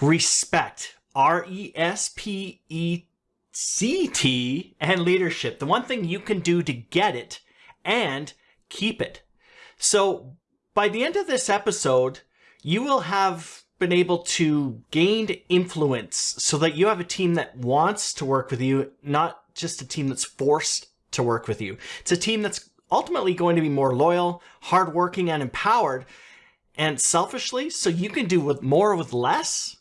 respect. R E S P E C T and leadership. The one thing you can do to get it and keep it. So by the end of this episode, you will have been able to gain influence so that you have a team that wants to work with you, not just a team that's forced to work with you. It's a team that's ultimately going to be more loyal, hardworking, and empowered, and selfishly, so you can do with more with less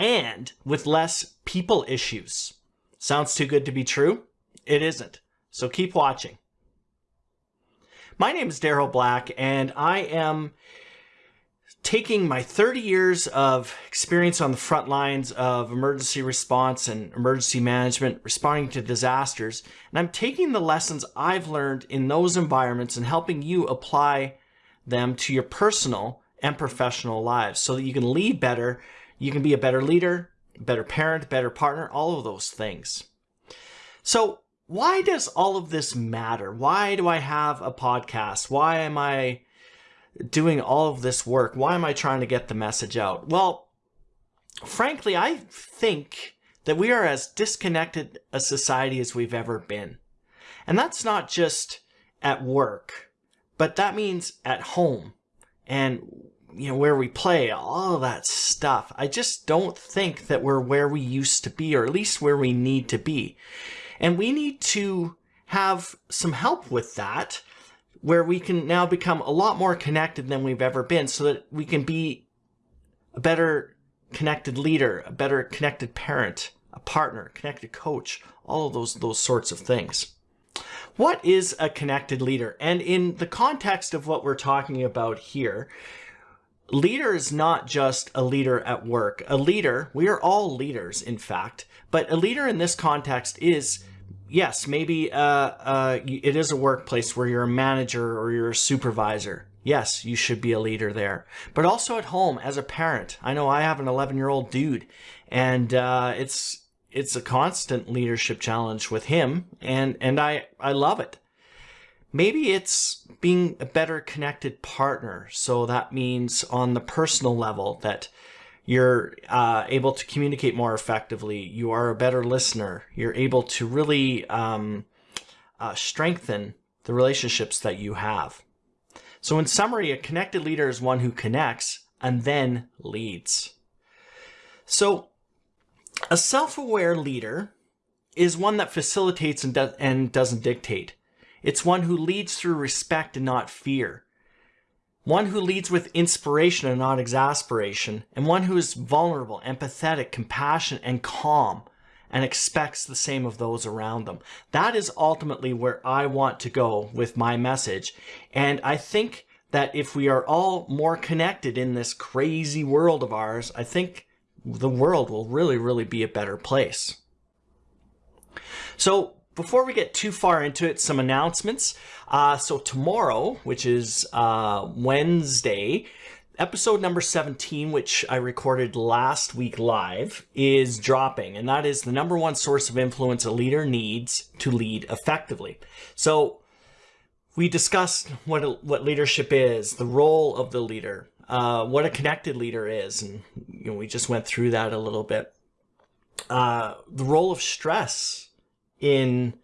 and with less people issues. Sounds too good to be true? It isn't. So keep watching. My name is Daryl Black, and I am taking my 30 years of experience on the front lines of emergency response and emergency management, responding to disasters, and I'm taking the lessons I've learned in those environments and helping you apply them to your personal and professional lives so that you can lead better, you can be a better leader, better parent, better partner, all of those things. So why does all of this matter? Why do I have a podcast? Why am I doing all of this work? Why am I trying to get the message out? Well, frankly, I think that we are as disconnected a society as we've ever been. And that's not just at work, but that means at home and you know where we play all that stuff. I just don't think that we're where we used to be or at least where we need to be. And we need to have some help with that where we can now become a lot more connected than we've ever been so that we can be a better connected leader, a better connected parent, a partner, connected coach, all of those, those sorts of things. What is a connected leader? And in the context of what we're talking about here, leader is not just a leader at work. A leader, we are all leaders, in fact, but a leader in this context is yes, maybe uh, uh, it is a workplace where you're a manager or you're a supervisor. Yes, you should be a leader there. But also at home as a parent. I know I have an 11 year old dude and uh, it's it's a constant leadership challenge with him and, and I, I love it. Maybe it's being a better connected partner. So that means on the personal level that you're uh, able to communicate more effectively. You are a better listener. You're able to really um, uh, strengthen the relationships that you have. So in summary, a connected leader is one who connects and then leads. So a self-aware leader is one that facilitates and, do and doesn't dictate. It's one who leads through respect and not fear one who leads with inspiration and not exasperation, and one who is vulnerable, empathetic, compassionate, and calm, and expects the same of those around them. That is ultimately where I want to go with my message. And I think that if we are all more connected in this crazy world of ours, I think the world will really, really be a better place. So before we get too far into it, some announcements. Uh, so tomorrow, which is uh, Wednesday, episode number 17, which I recorded last week live, is dropping. And that is the number one source of influence a leader needs to lead effectively. So we discussed what, what leadership is, the role of the leader, uh, what a connected leader is. And you know, we just went through that a little bit. Uh, the role of stress in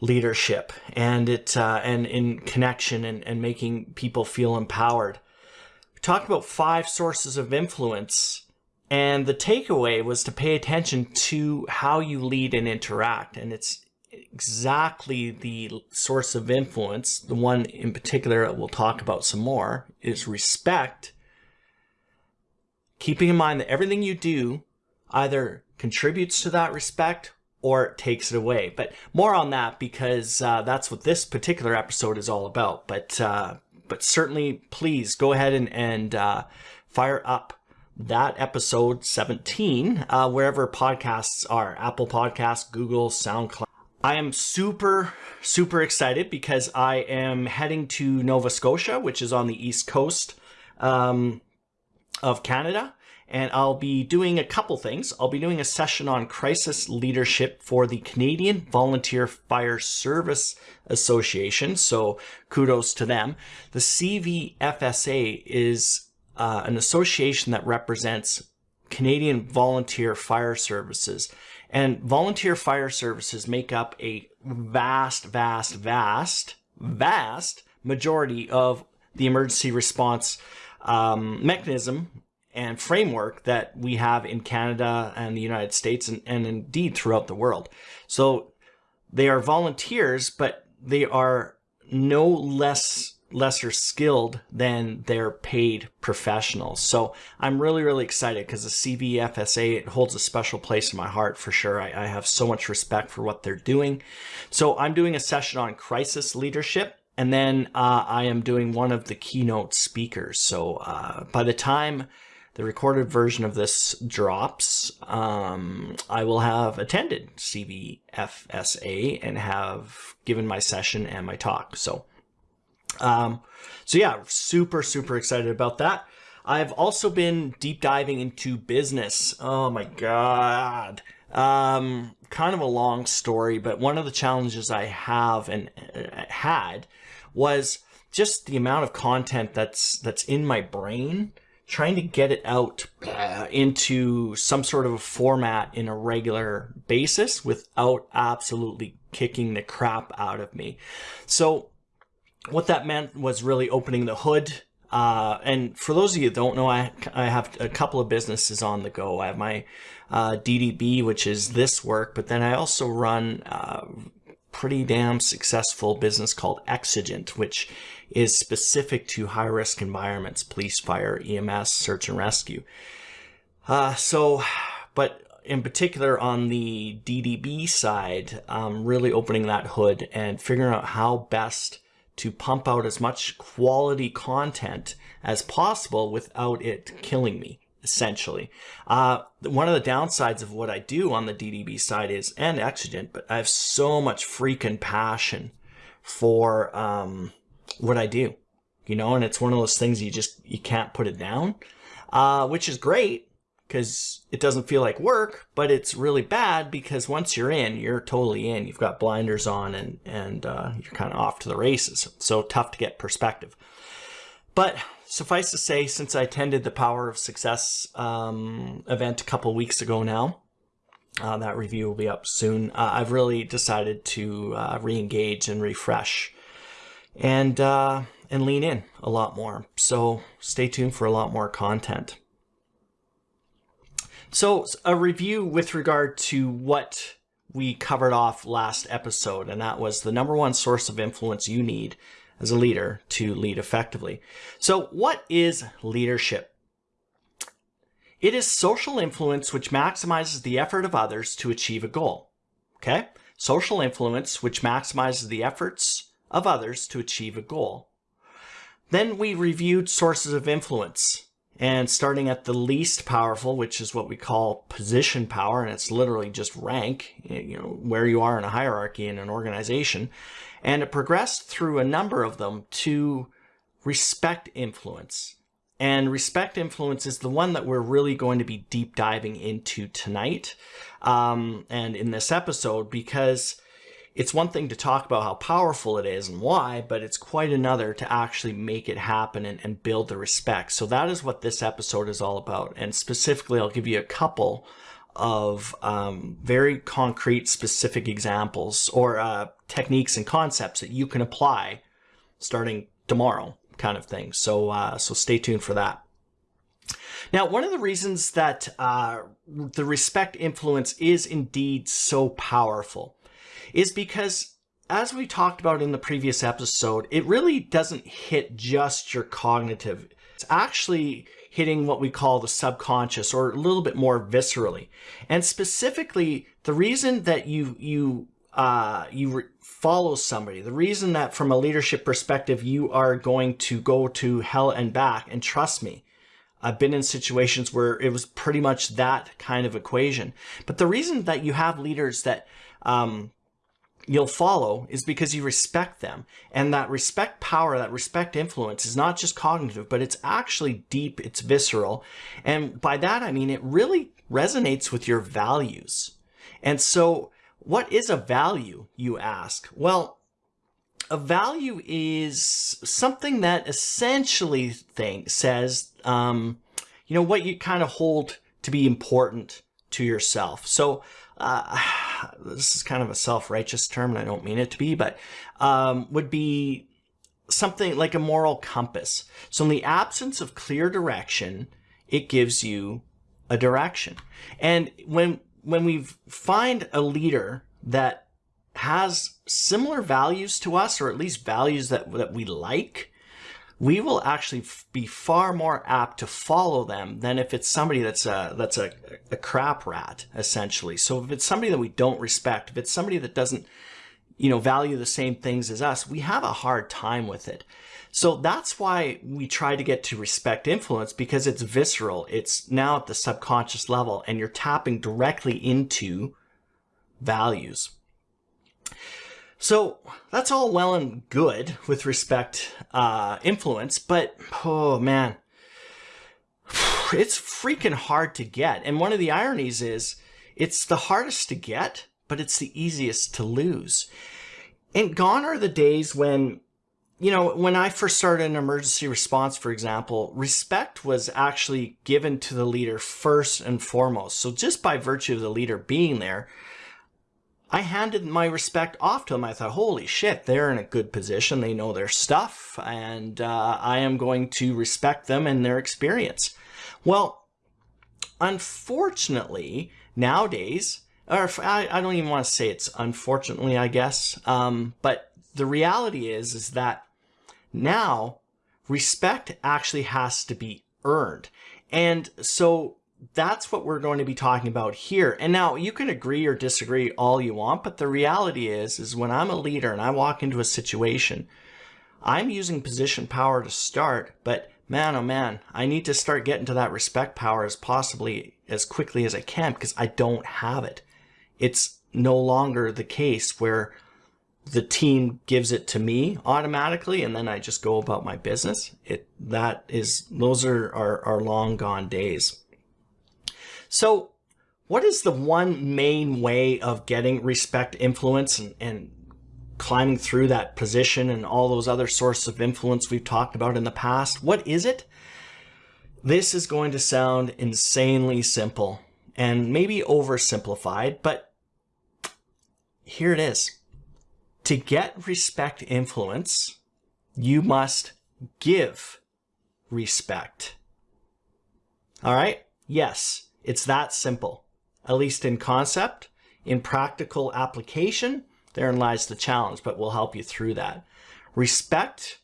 leadership and it uh, and in connection and, and making people feel empowered. We talked about five sources of influence and the takeaway was to pay attention to how you lead and interact and it's exactly the source of influence the one in particular that we'll talk about some more is respect keeping in mind that everything you do either contributes to that respect or takes it away. But more on that because uh, that's what this particular episode is all about. But uh, but certainly, please go ahead and, and uh, fire up that episode 17 uh, wherever podcasts are Apple Podcasts, Google, SoundCloud. I am super, super excited because I am heading to Nova Scotia, which is on the east coast um, of Canada and I'll be doing a couple things. I'll be doing a session on crisis leadership for the Canadian Volunteer Fire Service Association, so kudos to them. The CVFSA is uh, an association that represents Canadian Volunteer Fire Services. And volunteer fire services make up a vast, vast, vast, vast majority of the emergency response um, mechanism and framework that we have in Canada and the United States and, and indeed throughout the world. So they are volunteers, but they are no less lesser skilled than their paid professionals. So I'm really, really excited because the CVFSA, it holds a special place in my heart for sure. I, I, have so much respect for what they're doing. So I'm doing a session on crisis leadership. And then uh, I am doing one of the keynote speakers. So uh, by the time the recorded version of this drops, um, I will have attended CVFSA and have given my session and my talk. So, um, so yeah, super, super excited about that. I've also been deep diving into business. Oh my God. Um, kind of a long story, but one of the challenges I have and uh, had was just the amount of content that's that's in my brain trying to get it out uh, into some sort of a format in a regular basis without absolutely kicking the crap out of me. So what that meant was really opening the hood. Uh, and for those of you don't know, I, I have a couple of businesses on the go. I have my uh, DDB, which is this work, but then I also run uh, pretty damn successful business called Exigent, which is specific to high risk environments, police, fire, EMS, search and rescue. Uh, so, but in particular on the DDB side, um, really opening that hood and figuring out how best to pump out as much quality content as possible without it killing me essentially. Uh, one of the downsides of what I do on the DDB side is, and Exigent, but I have so much freaking passion for um, what I do, you know, and it's one of those things you just, you can't put it down, uh, which is great because it doesn't feel like work, but it's really bad because once you're in, you're totally in. You've got blinders on and, and uh, you're kind of off to the races. So tough to get perspective. But suffice to say, since I attended the Power of Success um, event a couple weeks ago now, uh, that review will be up soon. Uh, I've really decided to uh, re-engage and refresh and uh, and lean in a lot more. So stay tuned for a lot more content. So a review with regard to what we covered off last episode, and that was the number one source of influence you need as a leader to lead effectively. So what is leadership? It is social influence which maximizes the effort of others to achieve a goal. Okay? Social influence which maximizes the efforts of others to achieve a goal. Then we reviewed sources of influence and starting at the least powerful, which is what we call position power, and it's literally just rank, you know, where you are in a hierarchy in an organization. And it progressed through a number of them to respect influence. And respect influence is the one that we're really going to be deep diving into tonight um, and in this episode because it's one thing to talk about how powerful it is and why, but it's quite another to actually make it happen and, and build the respect. So that is what this episode is all about. And specifically, I'll give you a couple of um, very concrete, specific examples or uh, techniques and concepts that you can apply starting tomorrow kind of thing. So, uh, so stay tuned for that. Now, one of the reasons that uh, the respect influence is indeed so powerful is because as we talked about in the previous episode, it really doesn't hit just your cognitive. It's actually hitting what we call the subconscious or a little bit more viscerally. And specifically, the reason that you, you, uh, you follow somebody, the reason that from a leadership perspective, you are going to go to hell and back and trust me, I've been in situations where it was pretty much that kind of equation. But the reason that you have leaders that um, you'll follow is because you respect them. And that respect power, that respect influence is not just cognitive, but it's actually deep, it's visceral. And by that, I mean, it really resonates with your values. And so what is a value, you ask? Well, a value is something that essentially thing says, um, you know, what you kind of hold to be important to yourself. So uh, this is kind of a self-righteous term, and I don't mean it to be, but um, would be something like a moral compass. So in the absence of clear direction, it gives you a direction. And when when we find a leader that has similar values to us, or at least values that, that we like, we will actually be far more apt to follow them than if it's somebody that's a, that's a, a crap rat, essentially. So if it's somebody that we don't respect, if it's somebody that doesn't, you know, value the same things as us, we have a hard time with it. So that's why we try to get to respect influence because it's visceral. It's now at the subconscious level and you're tapping directly into values. So that's all well and good with respect uh, influence, but oh man, it's freaking hard to get. And one of the ironies is it's the hardest to get, but it's the easiest to lose. And gone are the days when you know, when I first started an emergency response, for example, respect was actually given to the leader first and foremost. So just by virtue of the leader being there, I handed my respect off to them. I thought, holy shit, they're in a good position. They know their stuff, and uh, I am going to respect them and their experience. Well, unfortunately, nowadays, or I, I don't even want to say it's unfortunately, I guess, um, but the reality is, is that now, respect actually has to be earned. And so that's what we're going to be talking about here. And now you can agree or disagree all you want, but the reality is, is when I'm a leader and I walk into a situation, I'm using position power to start, but man, oh man, I need to start getting to that respect power as possibly as quickly as I can because I don't have it. It's no longer the case where the team gives it to me automatically and then I just go about my business. It that is those are are, are long gone days. So what is the one main way of getting respect influence and, and climbing through that position and all those other sources of influence we've talked about in the past? What is it? This is going to sound insanely simple and maybe oversimplified, but here it is to get respect influence, you must give respect. All right? Yes, it's that simple. At least in concept. In practical application, therein lies the challenge, but we'll help you through that. Respect,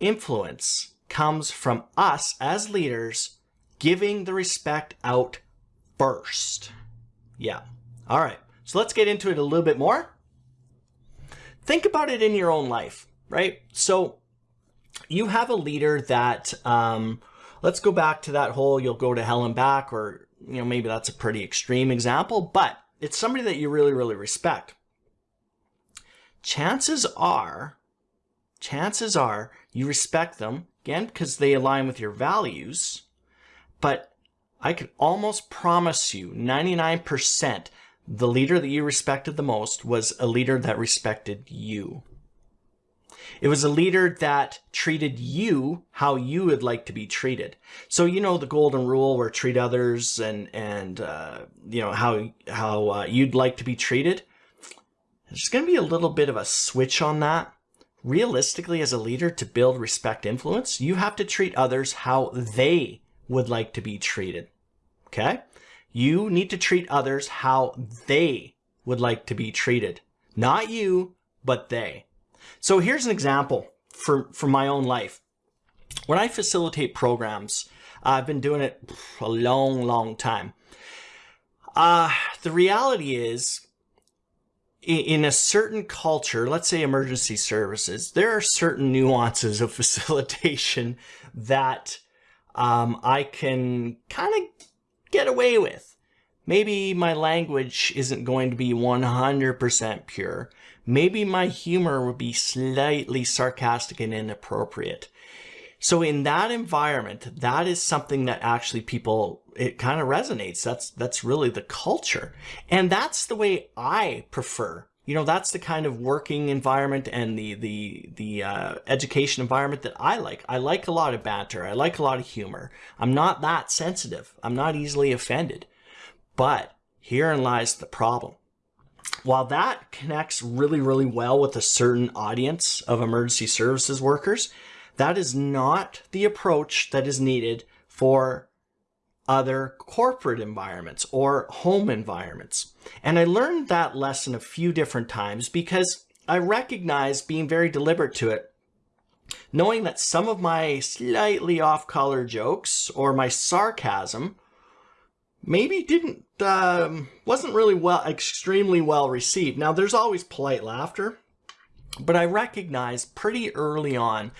influence comes from us as leaders giving the respect out first. Yeah. All right. So let's get into it a little bit more think about it in your own life, right? So you have a leader that, um, let's go back to that whole you'll go to hell and back, or, you know, maybe that's a pretty extreme example, but it's somebody that you really, really respect. Chances are, chances are you respect them, again, because they align with your values, but I can almost promise you 99% the leader that you respected the most was a leader that respected you. It was a leader that treated you how you would like to be treated. So you know the golden rule where treat others and and uh, you know how how uh, you'd like to be treated. There's going to be a little bit of a switch on that. Realistically, as a leader, to build respect influence, you have to treat others how they would like to be treated. Okay? You need to treat others how they would like to be treated. Not you, but they. So here's an example for, from my own life. When I facilitate programs, I've been doing it a long, long time. Uh, the reality is, in a certain culture, let's say emergency services, there are certain nuances of facilitation that um, I can kind of get away with. Maybe my language isn't going to be 100% pure. Maybe my humor would be slightly sarcastic and inappropriate. So in that environment, that is something that actually people, it kind of resonates. That's, that's really the culture. And that's the way I prefer you know, that's the kind of working environment and the the the uh, education environment that I like. I like a lot of banter. I like a lot of humor. I'm not that sensitive. I'm not easily offended. But herein lies the problem. While that connects really, really well with a certain audience of emergency services workers, that is not the approach that is needed for other corporate environments or home environments. And I learned that lesson a few different times because I recognize being very deliberate to it, knowing that some of my slightly off-color jokes or my sarcasm maybe didn't, um, wasn't really well, extremely well received. Now there's always polite laughter, but I recognize pretty early on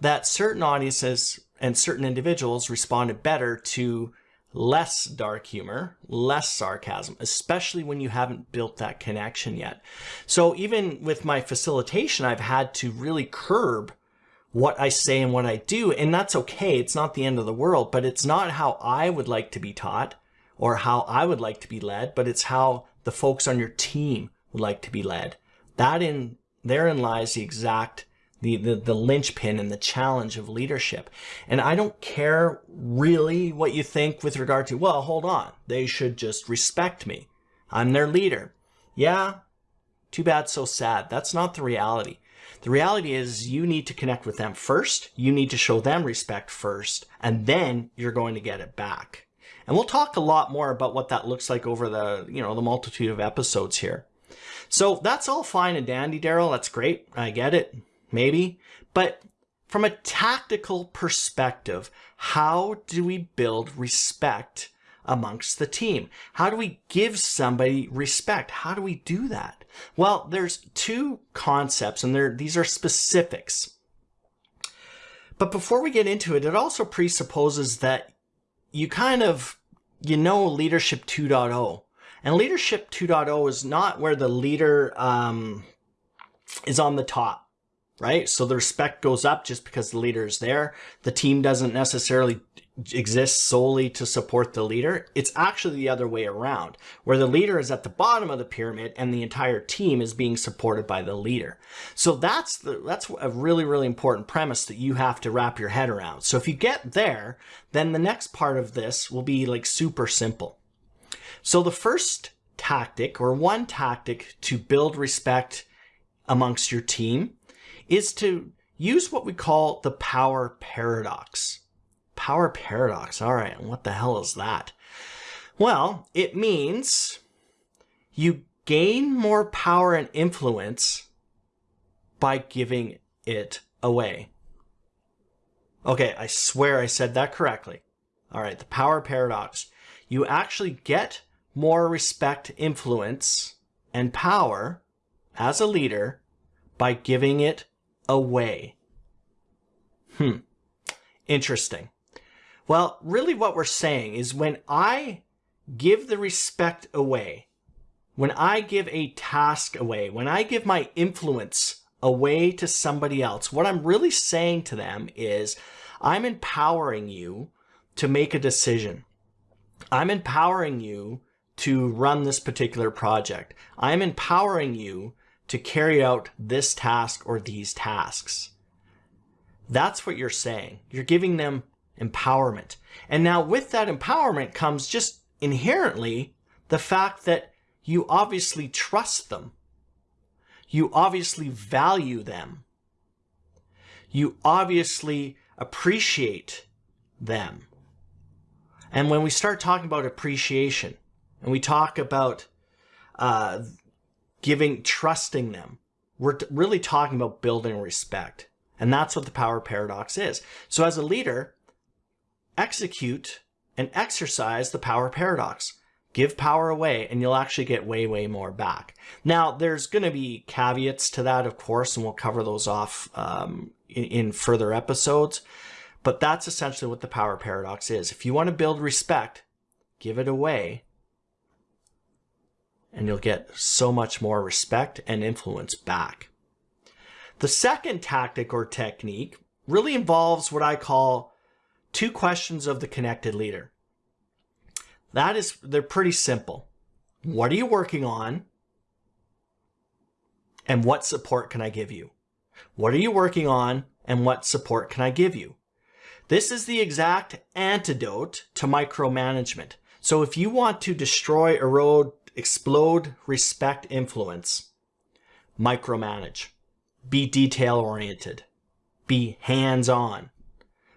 that certain audiences and certain individuals responded better to less dark humor, less sarcasm, especially when you haven't built that connection yet. So even with my facilitation, I've had to really curb what I say and what I do. And that's okay. It's not the end of the world, but it's not how I would like to be taught or how I would like to be led, but it's how the folks on your team would like to be led. That in therein lies the exact the, the, the linchpin and the challenge of leadership. And I don't care really what you think with regard to, well, hold on, they should just respect me. I'm their leader. Yeah, too bad, so sad. That's not the reality. The reality is you need to connect with them first. You need to show them respect first, and then you're going to get it back. And we'll talk a lot more about what that looks like over the, you know, the multitude of episodes here. So that's all fine and dandy, Daryl. That's great. I get it maybe. But from a tactical perspective, how do we build respect amongst the team? How do we give somebody respect? How do we do that? Well, there's two concepts and these are specifics. But before we get into it, it also presupposes that you kind of, you know, leadership 2.0. And leadership 2.0 is not where the leader um, is on the top right? So the respect goes up just because the leader is there. The team doesn't necessarily exist solely to support the leader. It's actually the other way around, where the leader is at the bottom of the pyramid and the entire team is being supported by the leader. So that's the that's a really really important premise that you have to wrap your head around. So if you get there, then the next part of this will be like super simple. So the first tactic or one tactic to build respect amongst your team is to use what we call the power paradox. Power paradox. All right, what the hell is that? Well, it means you gain more power and influence by giving it away. Okay, I swear I said that correctly. All right, the power paradox. You actually get more respect, influence, and power as a leader by giving it away. Hmm. Interesting. Well, really what we're saying is when I give the respect away, when I give a task away, when I give my influence away to somebody else, what I'm really saying to them is I'm empowering you to make a decision. I'm empowering you to run this particular project. I'm empowering you to carry out this task or these tasks. That's what you're saying. You're giving them empowerment. And now with that empowerment comes just inherently the fact that you obviously trust them. You obviously value them. You obviously appreciate them. And when we start talking about appreciation and we talk about uh, giving, trusting them. We're really talking about building respect. And that's what the power paradox is. So as a leader, execute and exercise the power paradox. Give power away and you'll actually get way, way more back. Now, there's going to be caveats to that, of course, and we'll cover those off um, in, in further episodes. But that's essentially what the power paradox is. If you want to build respect, give it away and you'll get so much more respect and influence back. The second tactic or technique really involves what I call two questions of the connected leader. That is, they're pretty simple. What are you working on? and what support can I give you? What are you working on and what support can I give you? This is the exact antidote to micromanagement. So if you want to destroy, erode, explode, respect, influence, micromanage. Be detail oriented. Be hands on.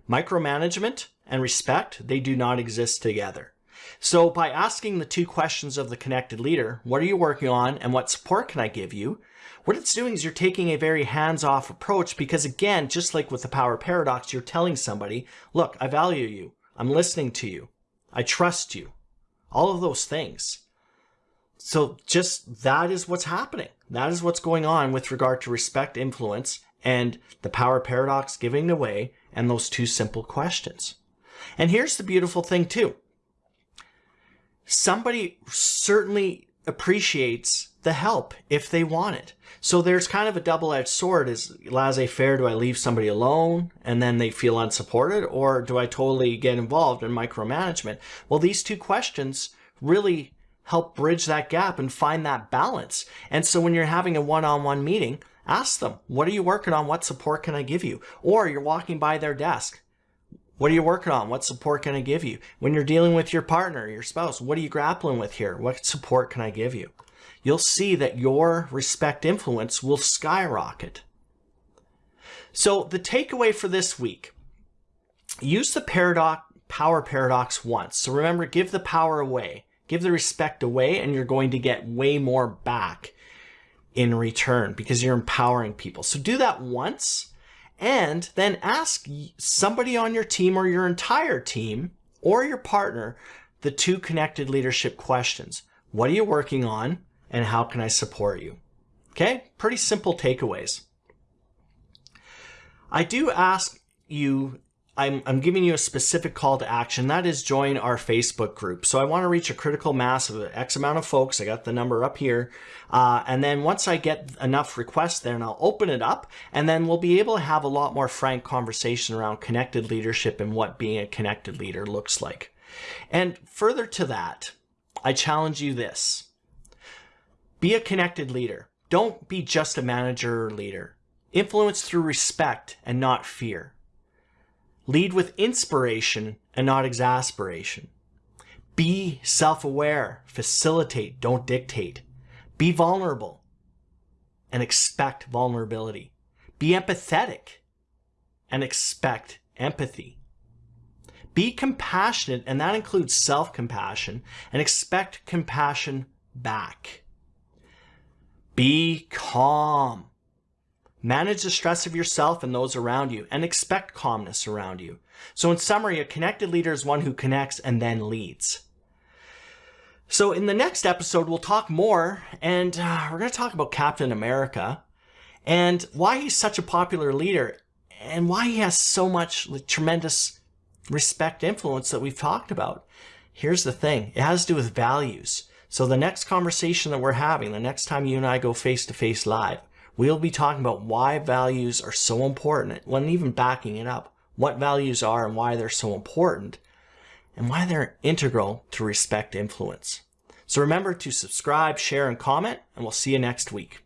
Micromanagement and respect, they do not exist together. So by asking the two questions of the connected leader, what are you working on and what support can I give you? What it's doing is you're taking a very hands-off approach because again, just like with the power paradox, you're telling somebody, look, I value you. I'm listening to you. I trust you. All of those things. So just that is what's happening. That is what's going on with regard to respect, influence, and the power paradox giving away and those two simple questions. And here's the beautiful thing too. Somebody certainly appreciates the help if they want it. So there's kind of a double-edged sword. Is laissez-faire, do I leave somebody alone and then they feel unsupported? Or do I totally get involved in micromanagement? Well, these two questions really help bridge that gap and find that balance. And so when you're having a one-on-one -on -one meeting, ask them, what are you working on? What support can I give you? Or you're walking by their desk. What are you working on? What support can I give you? When you're dealing with your partner, your spouse, what are you grappling with here? What support can I give you? You'll see that your respect influence will skyrocket. So the takeaway for this week, use the paradox, power paradox once. So remember, give the power away. Give the respect away and you're going to get way more back in return because you're empowering people. So do that once and then ask somebody on your team or your entire team or your partner the two connected leadership questions. What are you working on and how can I support you? Okay, pretty simple takeaways. I do ask you I'm, I'm giving you a specific call to action. That is join our Facebook group. So I want to reach a critical mass of X amount of folks. I got the number up here. Uh, and then once I get enough requests there, and I'll open it up, and then we'll be able to have a lot more frank conversation around connected leadership and what being a connected leader looks like. And further to that, I challenge you this. Be a connected leader. Don't be just a manager or leader. Influence through respect and not fear. Lead with inspiration and not exasperation. Be self-aware, facilitate, don't dictate. Be vulnerable and expect vulnerability. Be empathetic and expect empathy. Be compassionate, and that includes self-compassion, and expect compassion back. Be calm Manage the stress of yourself and those around you and expect calmness around you. So in summary, a connected leader is one who connects and then leads. So in the next episode, we'll talk more and uh, we're going to talk about Captain America and why he's such a popular leader and why he has so much like, tremendous respect influence that we've talked about. Here's the thing. It has to do with values. So the next conversation that we're having, the next time you and I go face to face live, We'll be talking about why values are so important, when even backing it up, what values are and why they're so important, and why they're integral to respect influence. So remember to subscribe, share, and comment, and we'll see you next week.